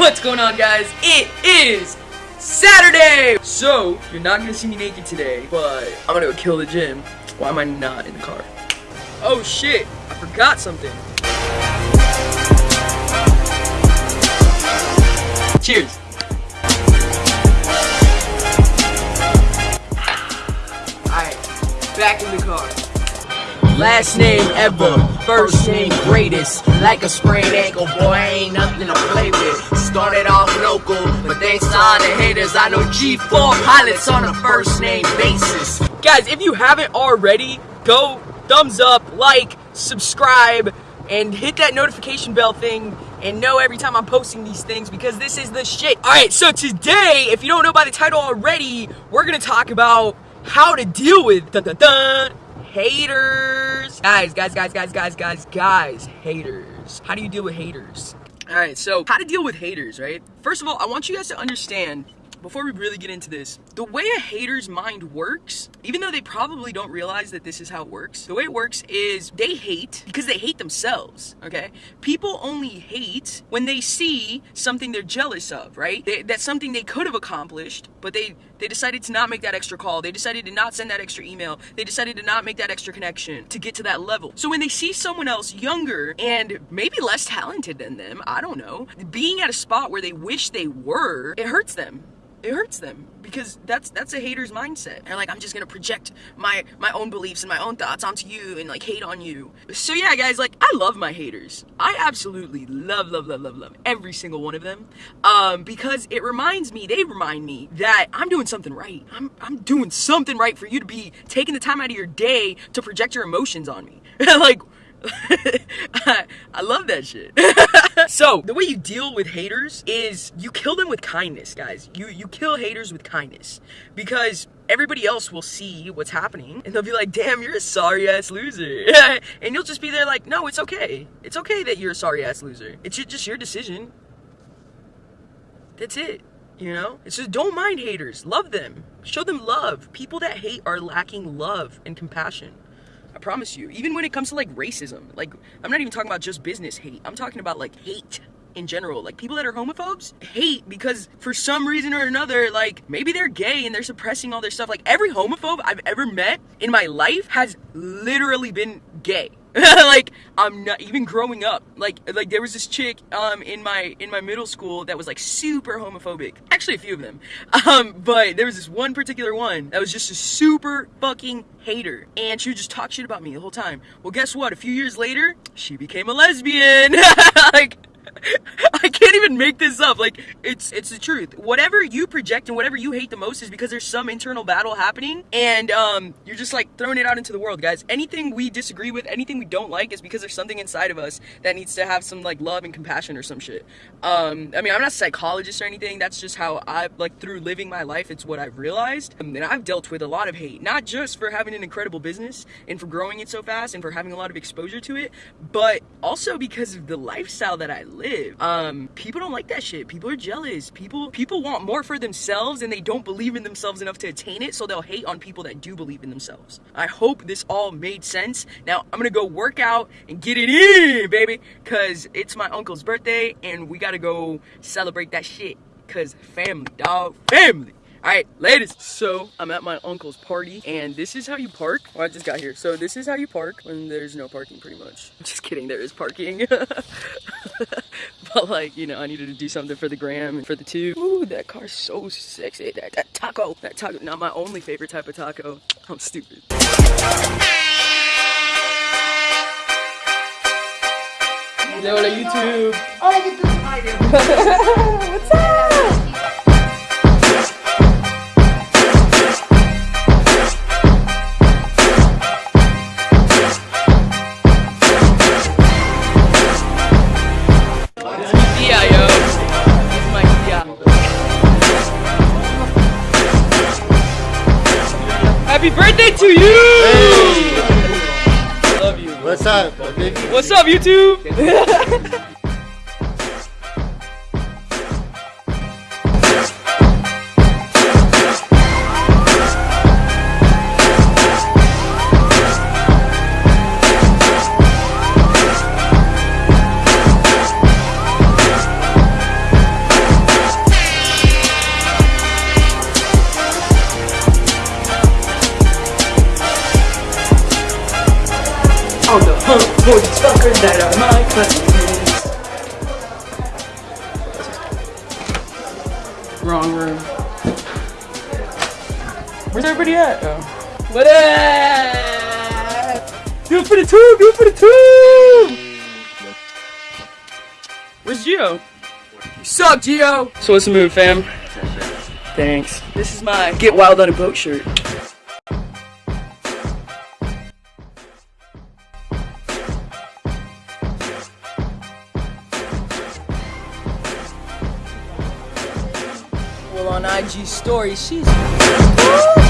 What's going on guys? It is Saturday! So, you're not gonna see me naked today, but I'm gonna go kill the gym. Why am I not in the car? Oh shit, I forgot something. Cheers. Alright, back in the car. Last name ever, first name greatest. Like a sprained ankle, boy, ain't nothing to play with. Started off local, but thanks to all the haters, I know G4 pilots on a first name basis. Guys, if you haven't already, go thumbs up, like, subscribe, and hit that notification bell thing and know every time I'm posting these things because this is the shit. Alright, so today, if you don't know by the title already, we're gonna talk about how to deal with dun, dun, dun, haters. Guys, guys, guys, guys, guys, guys, guys, haters. How do you deal with haters? Alright, so how to deal with haters, right? First of all, I want you guys to understand before we really get into this, the way a hater's mind works, even though they probably don't realize that this is how it works, the way it works is they hate because they hate themselves, okay? People only hate when they see something they're jealous of, right? They, that's something they could have accomplished, but they they decided to not make that extra call. They decided to not send that extra email. They decided to not make that extra connection to get to that level. So when they see someone else younger and maybe less talented than them, I don't know, being at a spot where they wish they were, it hurts them it hurts them because that's that's a hater's mindset. They're like, I'm just gonna project my my own beliefs and my own thoughts onto you and like hate on you. So yeah, guys, like I love my haters. I absolutely love, love, love, love, love every single one of them. Um, because it reminds me, they remind me that I'm doing something right. I'm I'm doing something right for you to be taking the time out of your day to project your emotions on me. like I, I love that shit. so the way you deal with haters is you kill them with kindness, guys. You you kill haters with kindness because everybody else will see what's happening and they'll be like, damn, you're a sorry ass loser. and you'll just be there like, no, it's okay. It's okay that you're a sorry ass loser. It's just your decision. That's it. You know? It's just don't mind haters. Love them. Show them love. People that hate are lacking love and compassion. I promise you. Even when it comes to like racism, like I'm not even talking about just business hate. I'm talking about like hate in general. Like people that are homophobes hate because for some reason or another, like maybe they're gay and they're suppressing all their stuff. Like every homophobe I've ever met in my life has literally been gay. like I'm not even growing up. Like like there was this chick um in my in my middle school that was like super homophobic. Actually a few of them. Um but there was this one particular one that was just a super fucking hater and she would just talk shit about me the whole time. Well guess what? A few years later, she became a lesbian. like even make this up. Like it's it's the truth. Whatever you project and whatever you hate the most is because there's some internal battle happening, and um, you're just like throwing it out into the world, guys. Anything we disagree with, anything we don't like, is because there's something inside of us that needs to have some like love and compassion or some shit. Um, I mean, I'm not a psychologist or anything. That's just how I like through living my life. It's what I've realized, um, and I've dealt with a lot of hate, not just for having an incredible business and for growing it so fast and for having a lot of exposure to it, but also because of the lifestyle that I live live. Um, people don't like that shit. People are jealous. People people want more for themselves and they don't believe in themselves enough to attain it, so they'll hate on people that do believe in themselves. I hope this all made sense. Now I'm gonna go work out and get it in, baby, cause it's my uncle's birthday and we gotta go celebrate that shit. Cause family, dog, family. Alright, ladies. So, I'm at my uncle's party, and this is how you park. Well, I just got here. So, this is how you park when there's no parking, pretty much. Just kidding, there is parking. but, like, you know, I needed to do something for the gram and for the two. Ooh, that car's so sexy. That, that taco. That taco, not my only favorite type of taco. I'm stupid. Hello, YouTube. Oh, YouTube. What's up? To you! Hey. Love you. What's up? What's up, YouTube? on the hunt for these fuckers that are my customers. Wrong room. Where's everybody at? Oh. What up? Do it for the tube! Do it for the tube! Where's Geo? You up, Geo! So what's the move, fam? Thanks. This is my Get Wild on a Boat shirt. On IG story, she's.